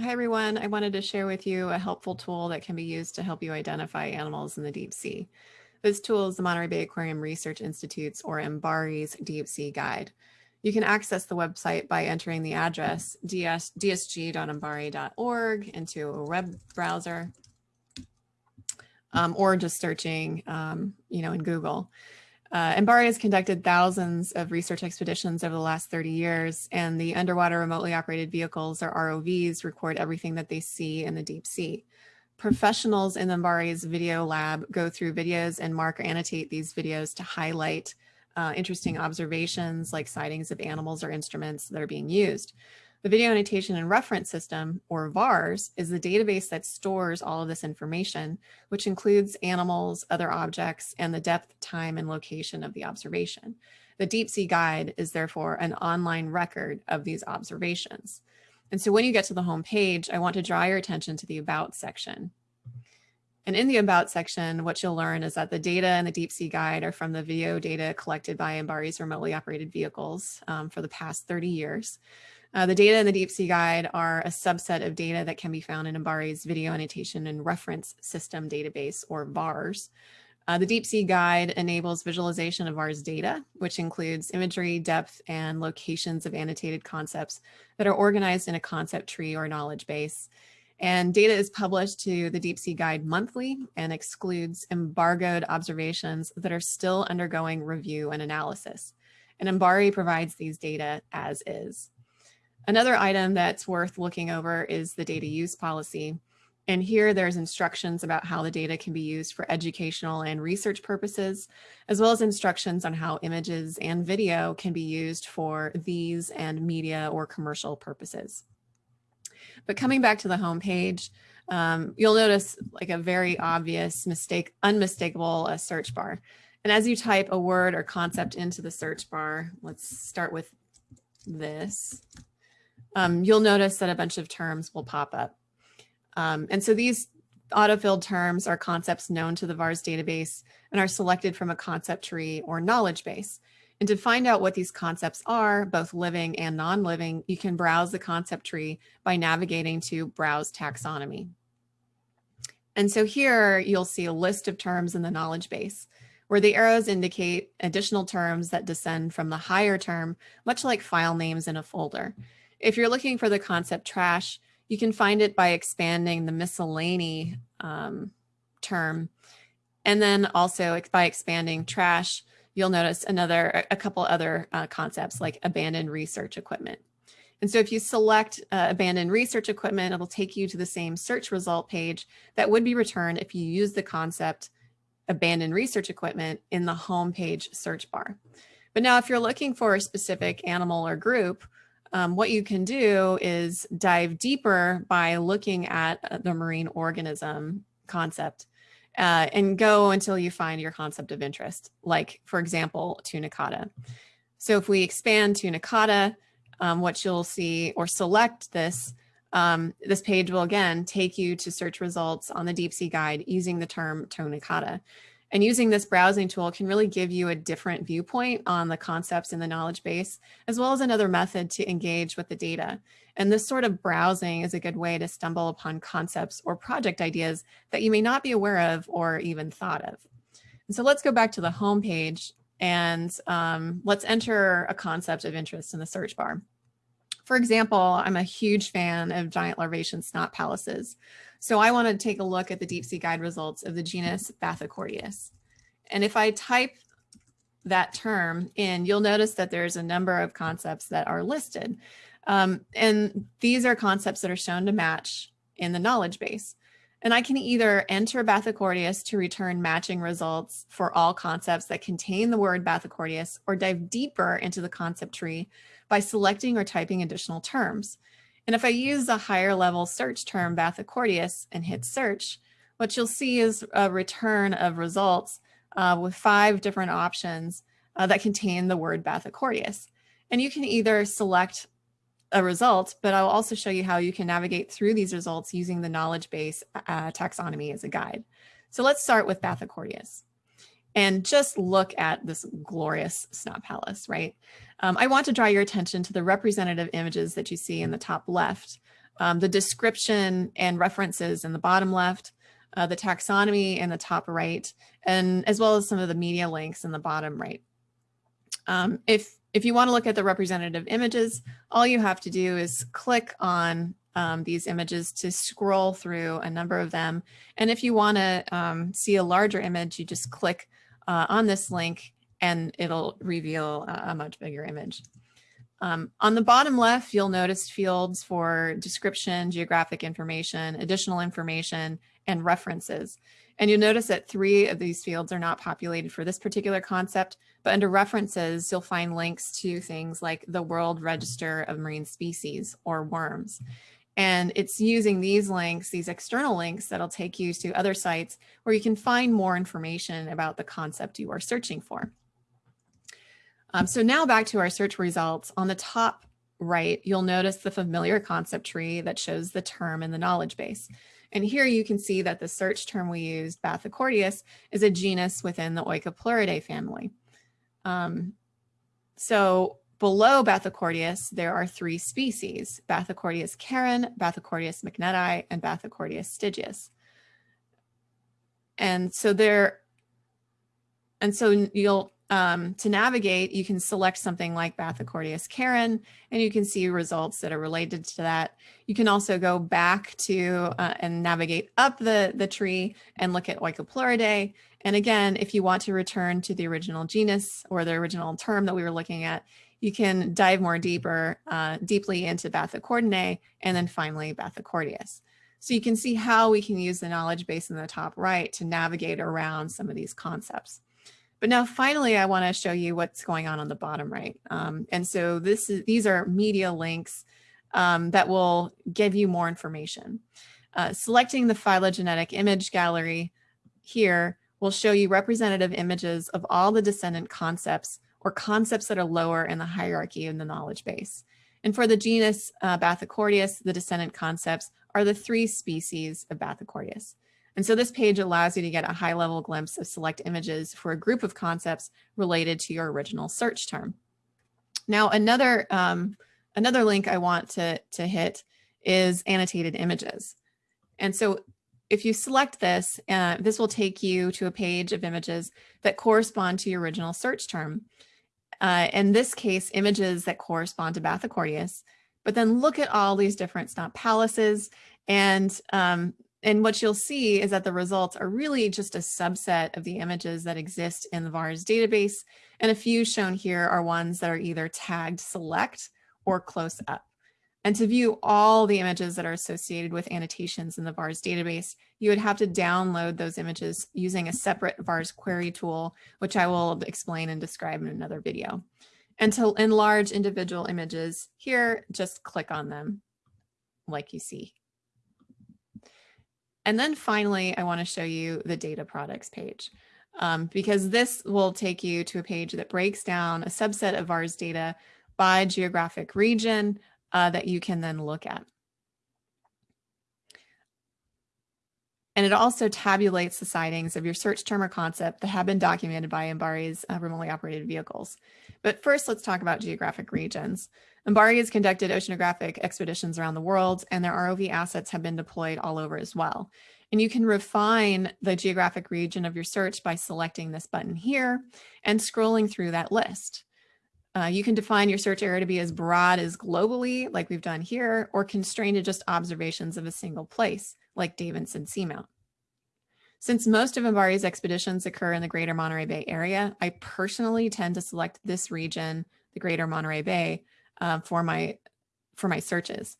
Hi, everyone. I wanted to share with you a helpful tool that can be used to help you identify animals in the deep sea. This tool is the Monterey Bay Aquarium Research Institute's or MBARI's Deep Sea Guide. You can access the website by entering the address ds, dsg.mbari.org into a web browser um, or just searching, um, you know, in Google. Uh, has conducted thousands of research expeditions over the last 30 years, and the underwater remotely operated vehicles or ROVs record everything that they see in the deep sea. Professionals in MBARI's video lab go through videos and mark or annotate these videos to highlight uh, interesting observations like sightings of animals or instruments that are being used. The Video Annotation and Reference System, or VARS, is the database that stores all of this information, which includes animals, other objects, and the depth, time, and location of the observation. The Deep Sea Guide is therefore an online record of these observations. And so when you get to the home page, I want to draw your attention to the About section. And in the About section, what you'll learn is that the data in the Deep Sea Guide are from the video data collected by MBARI's remotely operated vehicles um, for the past 30 years. Uh, the data in the Deep Sea Guide are a subset of data that can be found in MBARI's Video Annotation and Reference System Database, or VARS. Uh, the Deep Sea Guide enables visualization of VARS data, which includes imagery, depth, and locations of annotated concepts that are organized in a concept tree or knowledge base. And data is published to the Deep Sea Guide monthly and excludes embargoed observations that are still undergoing review and analysis. And MBARI provides these data as is. Another item that's worth looking over is the data use policy. And here there's instructions about how the data can be used for educational and research purposes, as well as instructions on how images and video can be used for these and media or commercial purposes. But coming back to the home page, um, you'll notice like a very obvious mistake, unmistakable uh, search bar. And as you type a word or concept into the search bar, let's start with this um, you'll notice that a bunch of terms will pop up. Um, and so these autofilled terms are concepts known to the VARS database and are selected from a concept tree or knowledge base. And to find out what these concepts are, both living and non-living, you can browse the concept tree by navigating to Browse Taxonomy. And so here you'll see a list of terms in the knowledge base where the arrows indicate additional terms that descend from the higher term, much like file names in a folder. If you're looking for the concept trash, you can find it by expanding the miscellany um, term. And then also by expanding trash, you'll notice another, a couple other uh, concepts like abandoned research equipment. And so if you select uh, abandoned research equipment, it'll take you to the same search result page that would be returned if you use the concept abandoned research equipment in the home page search bar. But now if you're looking for a specific animal or group, um, what you can do is dive deeper by looking at uh, the marine organism concept uh, and go until you find your concept of interest, like, for example, tunicata. So if we expand tunicata, um, what you'll see or select this, um, this page will again take you to search results on the deep sea guide using the term tunicata. And using this browsing tool can really give you a different viewpoint on the concepts in the knowledge base, as well as another method to engage with the data. And this sort of browsing is a good way to stumble upon concepts or project ideas that you may not be aware of or even thought of. And so let's go back to the home page and um, let's enter a concept of interest in the search bar. For example, I'm a huge fan of giant larvacean snot palaces. So I want to take a look at the deep sea guide results of the genus Bathochordaeus. And if I type that term in, you'll notice that there's a number of concepts that are listed. Um, and these are concepts that are shown to match in the knowledge base. And I can either enter Bathochordaeus to return matching results for all concepts that contain the word Bathochordaeus or dive deeper into the concept tree by selecting or typing additional terms. And if I use a higher level search term Bathochordaeus and hit search, what you'll see is a return of results uh, with five different options uh, that contain the word Bathochordaeus. And you can either select a result, but I'll also show you how you can navigate through these results using the knowledge base uh, taxonomy as a guide. So let's start with Bathochordaeus and just look at this glorious snot palace, right? Um, I want to draw your attention to the representative images that you see in the top left um, the description and references in the bottom left, uh, the taxonomy in the top right, and as well as some of the media links in the bottom right. Um, if, if you want to look at the representative images, all you have to do is click on um, these images to scroll through a number of them. And if you want to um, see a larger image, you just click uh, on this link and it'll reveal a, a much bigger image. Um, on the bottom left, you'll notice fields for description, geographic information, additional information, and references. And you'll notice that three of these fields are not populated for this particular concept, but under references, you'll find links to things like the World Register of Marine Species or WoRMS. And it's using these links, these external links that'll take you to other sites where you can find more information about the concept you are searching for. Um, so now back to our search results. On the top right, you'll notice the familiar concept tree that shows the term in the knowledge base. And here you can see that the search term we used, Bathochordaeus, is a genus within the Oikopleuridae family. Um, so below Bathochordaeus, there are three species, Bathochordaeus charon, Bathochordaeus mcnutti, and Bathochordaeus stygius. And so there, and so you'll um, to navigate, you can select something like Bathochordaeus charon, and you can see results that are related to that. You can also go back to uh, and navigate up the, the tree and look at Oikopleuridae. And again, if you want to return to the original genus or the original term that we were looking at, you can dive more deeper, uh, deeply into Bathochordaeinae and then finally Bathochordaeus. So you can see how we can use the knowledge base in the top right to navigate around some of these concepts. But now finally, I want to show you what's going on on the bottom right. Um, and so this is, these are media links um, that will give you more information. Uh, selecting the phylogenetic image gallery here will show you representative images of all the descendant concepts or concepts that are lower in the hierarchy in the knowledge base. And for the genus uh, Bathochordaeus, the descendant concepts are the three species of Bathochordaeus. And so this page allows you to get a high level glimpse of select images for a group of concepts related to your original search term. Now, another, um, another link I want to, to hit is annotated images. And so if you select this, uh, this will take you to a page of images that correspond to your original search term. Uh, in this case, images that correspond to Bathochordaeus, but then look at all these different stump palaces and um, and what you'll see is that the results are really just a subset of the images that exist in the VARS database. And a few shown here are ones that are either tagged select or close up. And to view all the images that are associated with annotations in the VARS database, you would have to download those images using a separate VARS query tool, which I will explain and describe in another video. And to enlarge individual images here, just click on them like you see and then finally, I want to show you the data products page um, because this will take you to a page that breaks down a subset of VARS data by geographic region uh, that you can then look at. And it also tabulates the sightings of your search term or concept that have been documented by MBARI's uh, remotely operated vehicles. But first, let's talk about geographic regions. MBARI has conducted oceanographic expeditions around the world, and their ROV assets have been deployed all over as well. And you can refine the geographic region of your search by selecting this button here and scrolling through that list. Uh, you can define your search area to be as broad as globally, like we've done here, or constrained to just observations of a single place, like Davidson Seamount. Since most of MBARI's expeditions occur in the greater Monterey Bay area, I personally tend to select this region, the greater Monterey Bay, uh, for my for my searches.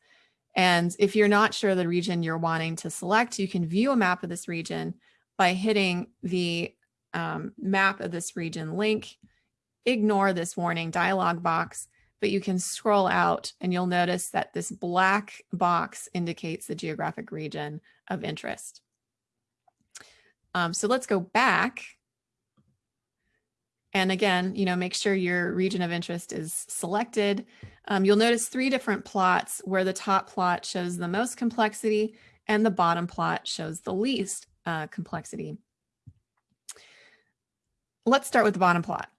And if you're not sure the region you're wanting to select, you can view a map of this region by hitting the um, map of this region link, ignore this warning dialog box, but you can scroll out and you'll notice that this black box indicates the geographic region of interest. Um, so let's go back and again, you know, make sure your region of interest is selected. Um, you'll notice three different plots where the top plot shows the most complexity and the bottom plot shows the least uh, complexity. Let's start with the bottom plot.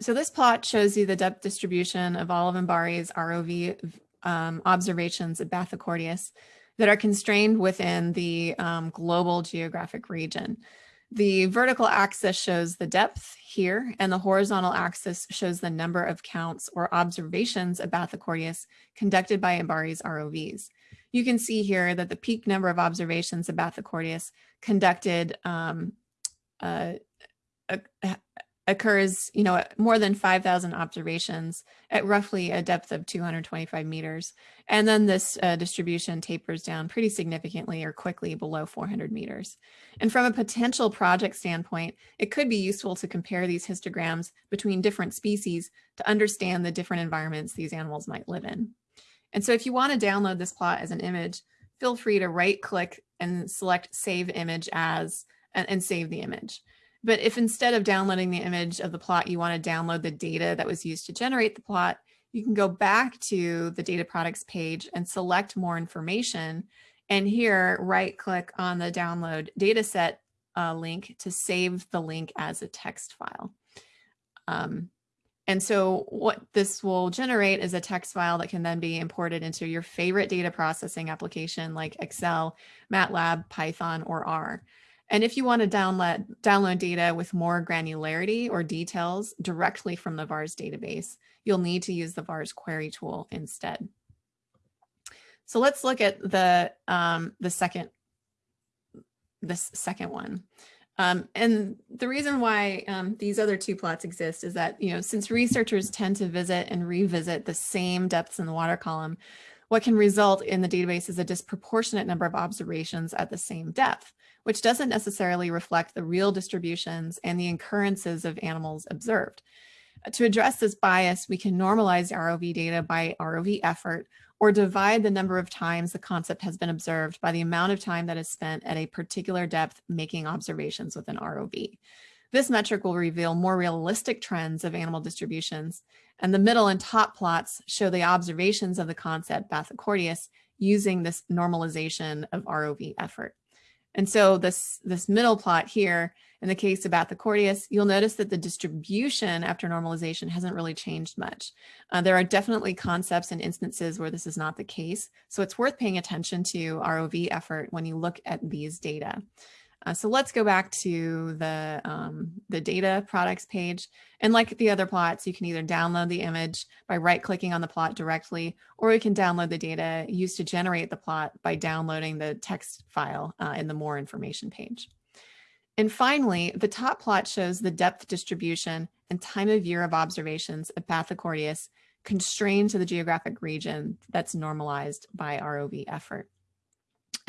So this plot shows you the depth distribution of all of MBARI's ROV um, observations of Bathochordaeus that are constrained within the um, global geographic region. The vertical axis shows the depth here, and the horizontal axis shows the number of counts or observations of Bathochordaeus conducted by MBARI's ROVs. You can see here that the peak number of observations of Bathochordaeus conducted um, uh, occurs, you know, more than 5,000 observations at roughly a depth of 225 meters. And then this uh, distribution tapers down pretty significantly or quickly below 400 meters. And from a potential project standpoint, it could be useful to compare these histograms between different species to understand the different environments these animals might live in. And so if you want to download this plot as an image, feel free to right click and select save image as and, and save the image. But if instead of downloading the image of the plot, you want to download the data that was used to generate the plot, you can go back to the data products page and select more information. And here, right click on the download dataset uh, link to save the link as a text file. Um, and so what this will generate is a text file that can then be imported into your favorite data processing application like Excel, MATLAB, Python, or R. And if you want to download, download data with more granularity or details directly from the VARS database, you'll need to use the VARS query tool instead. So let's look at the, um, the second, this second one. Um, and the reason why um, these other two plots exist is that, you know, since researchers tend to visit and revisit the same depths in the water column, what can result in the database is a disproportionate number of observations at the same depth which doesn't necessarily reflect the real distributions and the occurrences of animals observed. To address this bias, we can normalize ROV data by ROV effort or divide the number of times the concept has been observed by the amount of time that is spent at a particular depth making observations with an ROV. This metric will reveal more realistic trends of animal distributions, and the middle and top plots show the observations of the concept Bathochordaeus using this normalization of ROV effort. And so this, this middle plot here, in the case of Bathochordaeus, you'll notice that the distribution after normalization hasn't really changed much. Uh, there are definitely concepts and instances where this is not the case. So it's worth paying attention to ROV effort when you look at these data. Uh, so let's go back to the, um, the data products page. And like the other plots, you can either download the image by right clicking on the plot directly, or you can download the data used to generate the plot by downloading the text file uh, in the more information page. And finally, the top plot shows the depth distribution and time of year of observations of Bathochordaeus constrained to the geographic region that's normalized by ROV effort.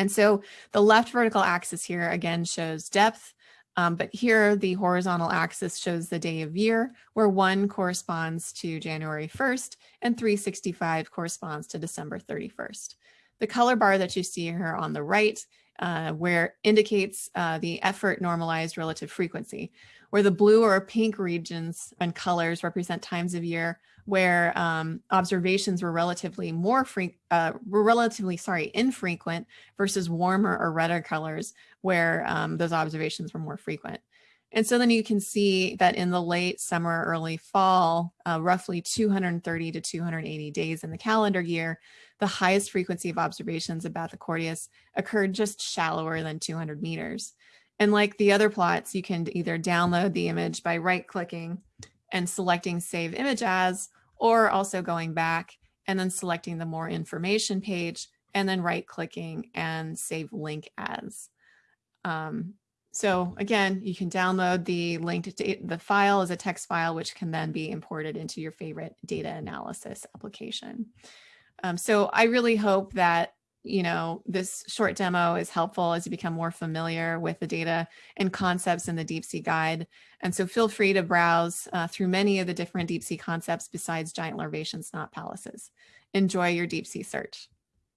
And so the left vertical axis here again shows depth, um, but here the horizontal axis shows the day of year where one corresponds to January 1st and 365 corresponds to December 31st. The color bar that you see here on the right uh, where indicates uh, the effort normalized relative frequency, where the blue or pink regions and colors represent times of year where um, observations were relatively more uh, were relatively, sorry, infrequent versus warmer or redder colors where um, those observations were more frequent. And so then you can see that in the late summer, early fall, uh, roughly 230 to 280 days in the calendar year, the highest frequency of observations of Bathochordaeus occurred just shallower than 200 meters. And like the other plots, you can either download the image by right clicking and selecting save image as, or also going back and then selecting the more information page and then right clicking and save link as. Um, so again, you can download the linked the file as a text file, which can then be imported into your favorite data analysis application. Um, so I really hope that you know, this short demo is helpful as you become more familiar with the data and concepts in the deep sea guide. And so feel free to browse uh, through many of the different deep sea concepts besides giant larvaceans, not palaces. Enjoy your deep sea search.